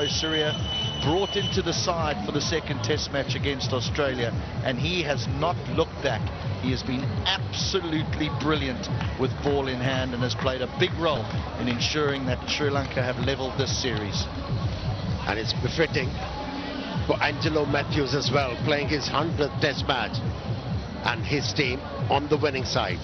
Jayasuriya brought into the side for the second test match against Australia and he has not looked back. He has been absolutely brilliant with ball in hand and has played a big role in ensuring that Sri Lanka have levelled this series. And it's befitting for Angelo Mathews as well, playing his 100th test match and his team on the winning side.